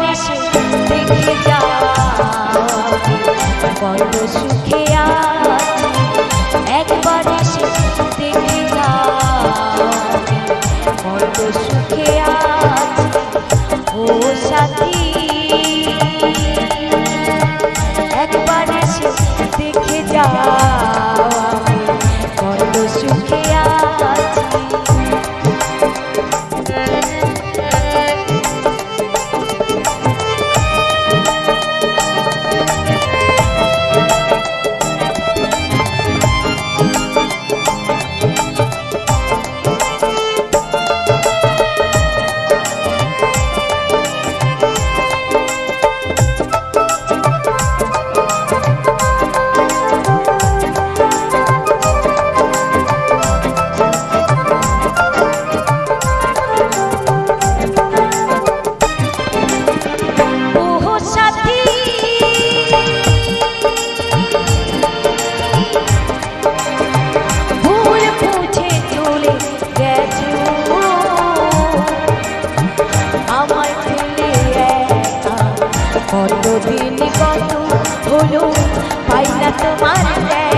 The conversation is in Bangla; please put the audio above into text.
নিশে দেখে যা বড় সুখে একবার এসে দেখে যা বড় সুখে দিন কত হলো? পাইলা তোমার দেয়